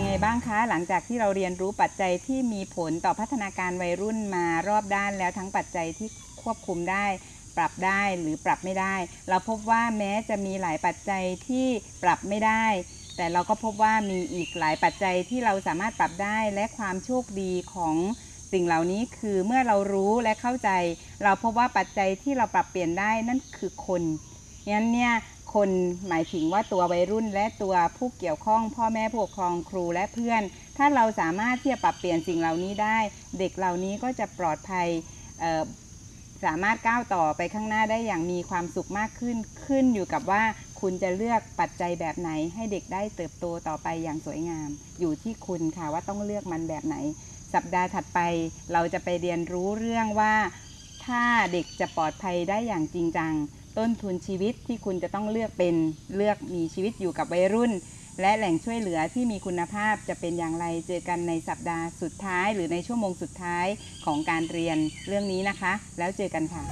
ังไงบ้างคะหลังจากที่เราเรียนรู้ปัจจัยที่มีผลต่อพัฒนาการวัยรุ่นมารอบด้านแล้วทั้งปัจจัยที่ควบคุมได้ ปรับได้หรือปรับไม่ได้ เราพบว่าแม้จะมีหลายปัจจัยที่ปรับไม่ได้ แต่เราก็พบว่ามีอีกหลายปัจจัยที่เราสามารถปรับได้และความโชคดีของสิ่งเหล่านี้คือเมื่อเรารู้และเข้าใจ เราพบว่าปัจจัยที่เราปรับเปลี่ยนได้นั่นคือคนงั้นเนี่ย คนหมายถึงว่าตัววัยรุ่นและตัวผู้เกี่ยวข้อง พ่อแม่ผู้ปกครองครูและเพื่อน ถ้าเราสามารถที่จะปรับเปลี่ยนสิ่งเหล่านี้ได้ เด็กเหล่านี้ก็จะปลอดภัยสามารถก้าวต่อไปข้างหน้าได้อย่างมีความสุขมากขึ้น ขึ้นอยู่กับว่าคุณจะเลือกปัจจัยแบบไหน ให้เด็กได้เติบโตต่อไปอย่างสวยงาม อยู่ที่คุณค่ะว่าต้องเลือกมันแบบไหน สัปดาห์ถัดไปเราจะไปเรียนรู้เรื่องว่า ถ้าเด็กจะปลอดภัยได้อย่างจริงจัง ต้นทุนชีวิตที่คุณจะต้องเลือกเป็นเลือกมีชีวิตอยู่กับวัยรุ่น และแหล่งช่วยเหลือที่มีคุณภาพจะเป็นอย่างไรเจอกันในสัปดาห์สุดท้าย หรือในชั่วโมงสุดท้ายของการเรียนเรื่องนี้นะคะ แล้วเจอกันค่ะ